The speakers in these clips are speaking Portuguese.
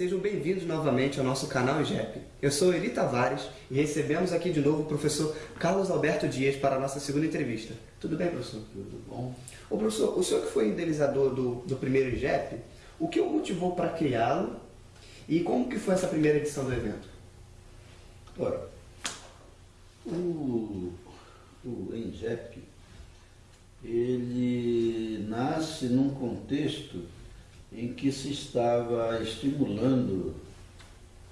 Sejam bem-vindos novamente ao nosso canal IGEP. Eu sou Eli Tavares e recebemos aqui de novo o professor Carlos Alberto Dias para a nossa segunda entrevista. Tudo bem, professor? Tudo bom. Ô, professor, o senhor que foi idealizador do, do primeiro IGEP, o que o motivou para criá-lo e como que foi essa primeira edição do evento? Ora, o, o ENGEP, ele nasce num contexto em que se estava estimulando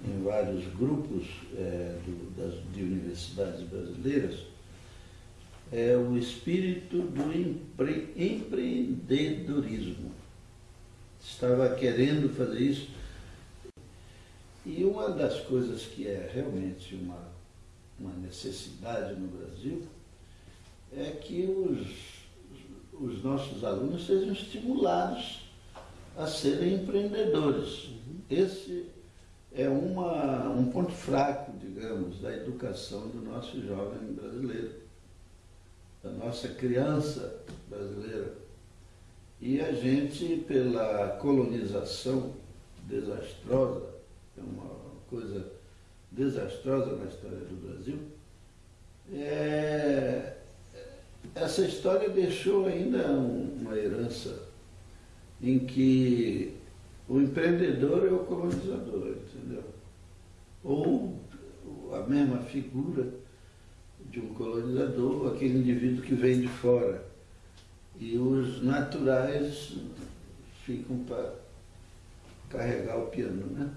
em vários grupos é, do, das, de universidades brasileiras é, o espírito do empre, empreendedorismo. Estava querendo fazer isso. E uma das coisas que é realmente uma, uma necessidade no Brasil é que os, os nossos alunos sejam estimulados a serem empreendedores. Esse é uma, um ponto fraco, digamos, da educação do nosso jovem brasileiro, da nossa criança brasileira. E a gente, pela colonização desastrosa, é uma coisa desastrosa na história do Brasil, é, essa história deixou ainda uma herança em que o empreendedor é o colonizador, entendeu? Ou a mesma figura de um colonizador, aquele indivíduo que vem de fora. E os naturais ficam para carregar o piano, né?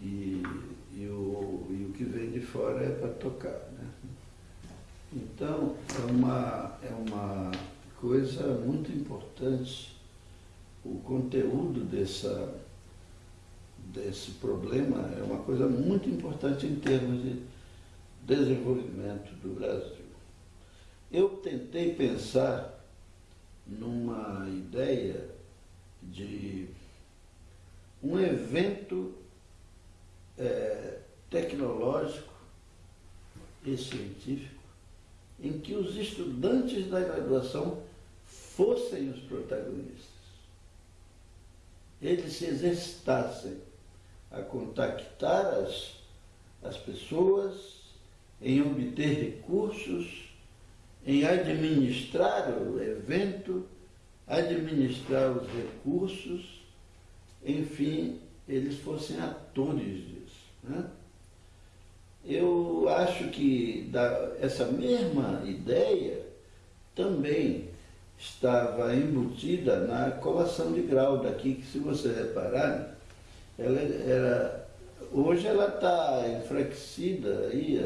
E, e, o, e o que vem de fora é para tocar, né? Então, é uma, é uma coisa muito importante o conteúdo dessa, desse problema é uma coisa muito importante em termos de desenvolvimento do Brasil. Eu tentei pensar numa ideia de um evento é, tecnológico e científico em que os estudantes da graduação fossem os protagonistas eles se exercitassem a contactar as, as pessoas, em obter recursos, em administrar o evento, administrar os recursos, enfim, eles fossem atores disso. Né? Eu acho que essa mesma ideia também estava embutida na colação de grau daqui, que se você reparar, ela era, hoje ela está enfraquecida aí,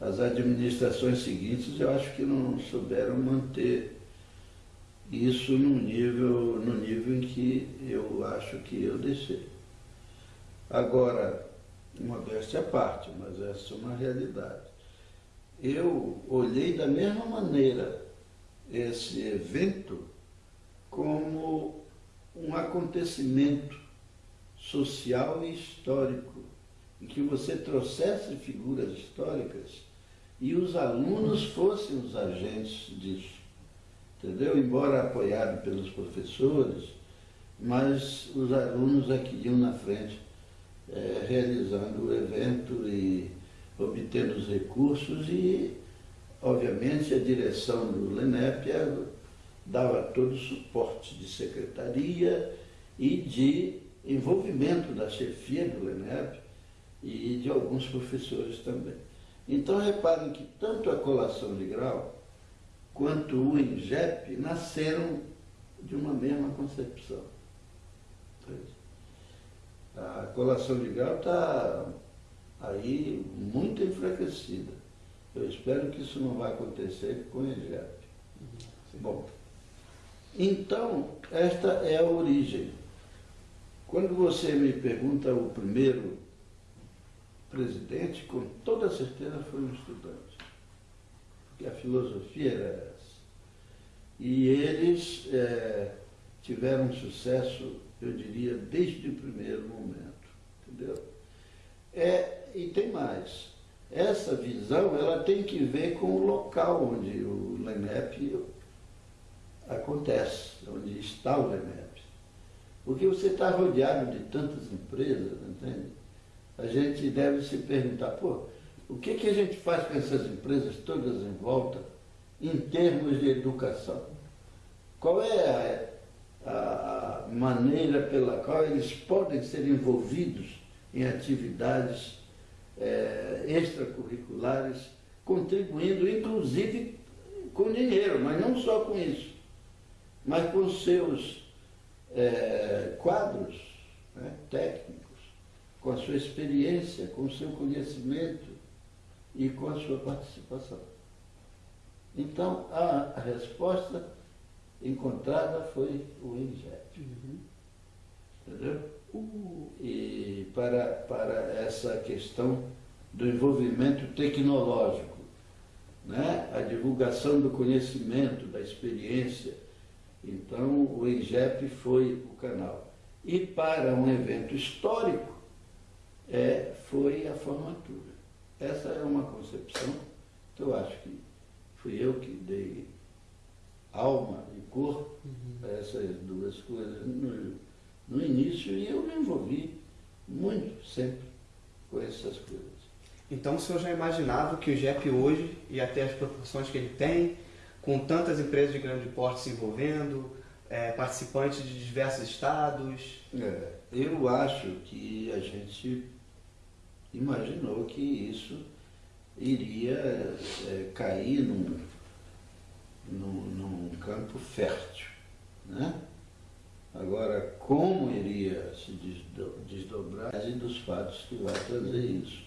as administrações seguintes eu acho que não souberam manter isso no nível, no nível em que eu acho que eu deixei. Agora, modéstia à parte, mas essa é uma realidade. Eu olhei da mesma maneira esse evento como um acontecimento social e histórico, em que você trouxesse figuras históricas e os alunos fossem os agentes disso. Entendeu? Embora apoiado pelos professores, mas os alunos aqui é iam na frente, é, realizando o evento e obtendo os recursos e Obviamente, a direção do LENEP dava todo o suporte de secretaria e de envolvimento da chefia do LENEP e de alguns professores também. Então, reparem que tanto a colação de grau quanto o INGEP nasceram de uma mesma concepção. A colação de grau está aí muito enfraquecida. Eu espero que isso não vai acontecer com o IGEP. Bom, então, esta é a origem. Quando você me pergunta o primeiro presidente, com toda certeza foi um estudante. Porque a filosofia era essa. E eles é, tiveram sucesso, eu diria, desde o primeiro momento. Entendeu? É, e tem mais essa visão ela tem que ver com o local onde o LENEP acontece, onde está o LENEP. Porque você está rodeado de tantas empresas, entende? A gente deve se perguntar, pô, o que, que a gente faz com essas empresas todas em volta em termos de educação? Qual é a, a maneira pela qual eles podem ser envolvidos em atividades é, extracurriculares, contribuindo inclusive com dinheiro, mas não só com isso, mas com seus é, quadros né, técnicos, com a sua experiência, com o seu conhecimento e com a sua participação. Então, a, resposta encontrada foi o INGEP. Uhum. Entendeu? E para, para essa questão do envolvimento tecnológico, né? a divulgação do conhecimento, da experiência. Então, o INGEP foi o canal. E para um evento histórico, é, foi a formatura. Essa é uma concepção que eu acho que fui eu que dei alma e corpo uhum. a essas duas coisas no, no início e eu me envolvi muito sempre com essas coisas. Então o senhor já imaginava que o GEP hoje ia ter as proporções que ele tem, com tantas empresas de grande porte se envolvendo, é, participantes de diversos estados? É, eu acho que a gente imaginou que isso iria é, cair num, num, num, campo fértil. Né? Agora, como iria se desdobrar dos fatos que vai trazer isso?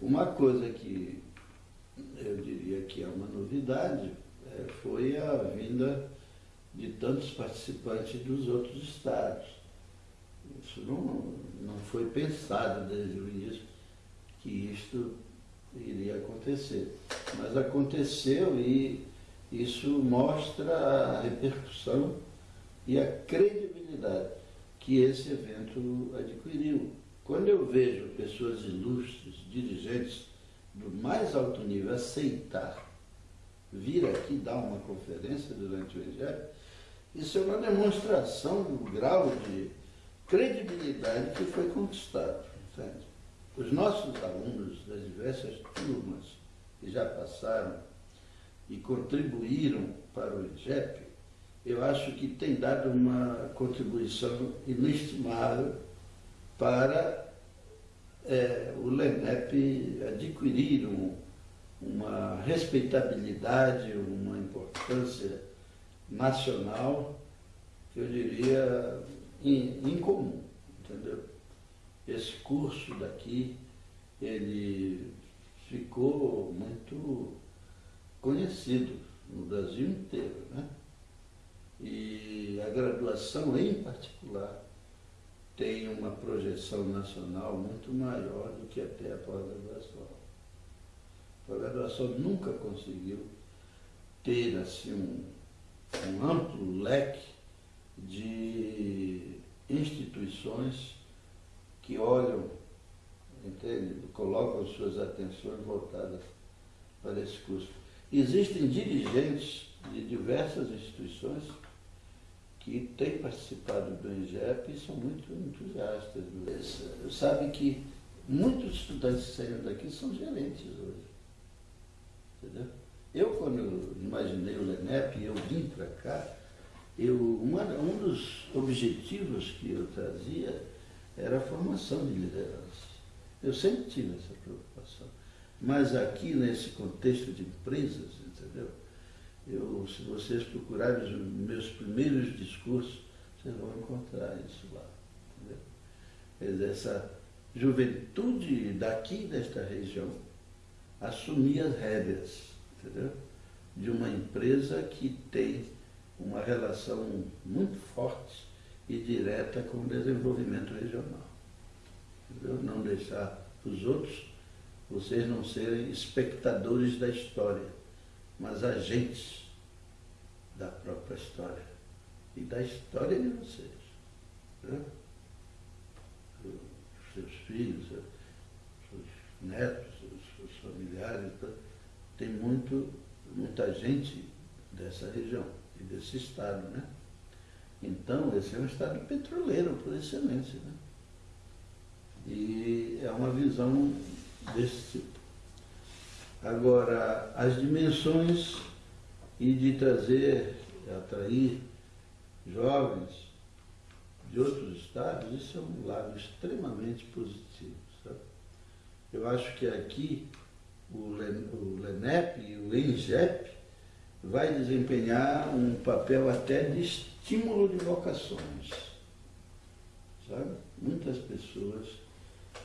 Uma coisa que eu diria que é uma novidade é, foi a vinda de tantos participantes dos outros estados. Isso não, não foi pensado desde o início que isto iria acontecer. Mas aconteceu e isso mostra a repercussão e a credibilidade que esse evento adquiriu. Quando eu vejo pessoas ilustres, dirigentes do mais alto nível aceitar vir aqui dar uma conferência durante o Evangelho, isso é uma demonstração do grau de credibilidade que foi conquistado. Entende? Os nossos alunos das diversas turmas que já passaram e contribuíram para o IGEP, eu acho que tem dado uma contribuição inestimável para é, o LENEP adquirir um, uma respeitabilidade, uma importância nacional, que eu diria incomum, entendeu? esse curso daqui, ele ficou muito conhecido no Brasil inteiro, né? E a graduação em particular tem uma projeção nacional muito maior do que até a pós-graduação. A pós-graduação nunca conseguiu ter assim um, um amplo leque de instituições que olham, entende? colocam suas atenções voltadas para esse curso. Existem dirigentes de diversas instituições que têm participado do INGEP e são muito entusiastas. Sabe que muitos estudantes que saíram daqui são gerentes hoje. Entendeu? Eu, quando imaginei o LENEP e eu vim para cá, eu, uma, um dos objetivos que eu trazia era a formação de liderança. Eu sempre tive essa preocupação. Mas aqui, nesse contexto de empresas, entendeu? Eu, se vocês procurarem os meus primeiros discursos, vocês vão encontrar isso lá. Entendeu? Essa juventude daqui, desta região, assumir as rédeas, entendeu? De uma empresa que tem uma relação muito forte e direta com o desenvolvimento regional. Entendeu? Não deixar os outros, vocês não serem espectadores da história, mas agentes da própria história e da história de vocês. Né? Os seus filhos, seus netos, seus familiares, tá? tem muito, muita gente dessa região e desse estado, né? Então, esse é um estado petroleiro por excelência. Né? E é uma visão desse tipo. Agora, as dimensões e de trazer, atrair jovens de outros estados, isso é um lado extremamente positivo. Sabe? Eu acho que aqui o, LENEP e o ENGEP vai desempenhar um papel até de estímulo de vocações. Sabe? Muitas pessoas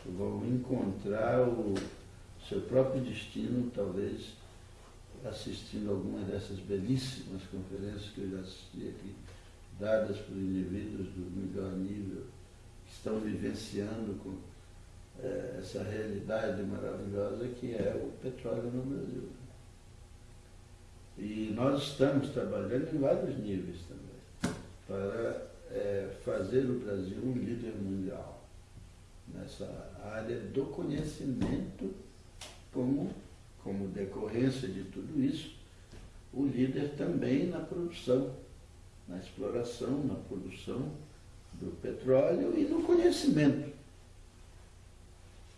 vão encontrar o seu próprio destino, talvez assistindo algumas dessas belíssimas conferências que eu já assisti aqui, dadas por indivíduos do melhor nível, que estão vivenciando com é, essa realidade maravilhosa que é o petróleo no Brasil. E nós estamos trabalhando em vários níveis também, para é, fazer o Brasil um líder mundial nessa área do conhecimento como, como decorrência de tudo isso, o líder também na produção, na exploração, na produção do petróleo e no conhecimento.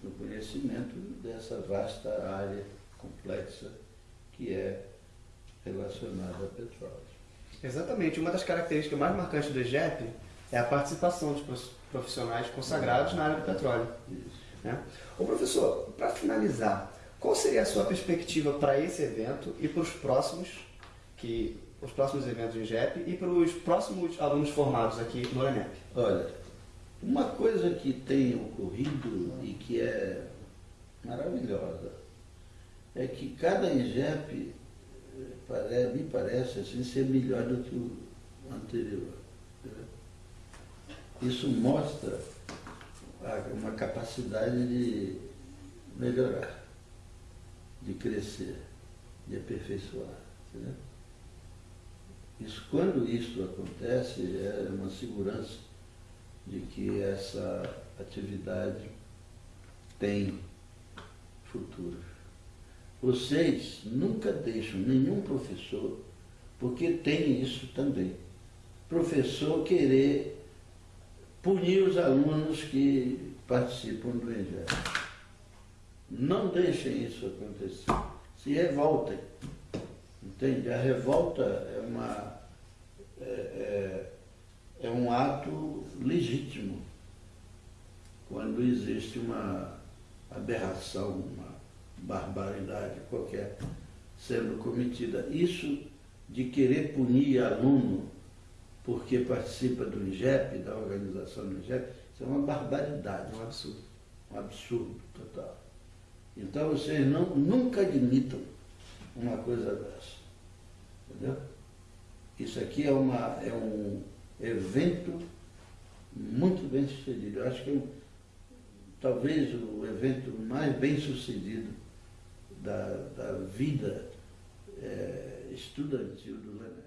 No conhecimento dessa vasta área complexa que é relacionada a petróleo. Exatamente. Uma das características mais marcantes do EGEP é a participação de profissionais consagrados na área do petróleo. Isso. Né? Ô professor, para finalizar, qual seria a sua perspectiva para esse evento e para os próximos, que, os próximos eventos do IGEP e para os próximos alunos formados aqui no ENEP? Olha, uma coisa que tem ocorrido e que é maravilhosa é que cada IGEP me parece assim, ser melhor do que o anterior. Isso mostra uma capacidade de melhorar de crescer, de aperfeiçoar. Isso, quando isso acontece, é uma segurança de que essa atividade tem futuro. Vocês nunca deixam nenhum professor, porque tem isso também, professor querer punir os alunos que participam do Evangelho. Não deixem isso acontecer. Se revoltem. Entende? A revolta é, uma, é, é, é um ato legítimo quando existe uma aberração, uma barbaridade qualquer sendo cometida. Isso de querer punir aluno porque participa do IGEP, da organização do IGEP, isso é uma barbaridade. Um absurdo. Um absurdo total. Então vocês não, nunca admitam uma coisa dessa. Entendeu? Isso aqui é, uma, é um evento muito bem sucedido. Eu acho que é talvez o evento mais bem sucedido da, da vida é, estudantil do Lené.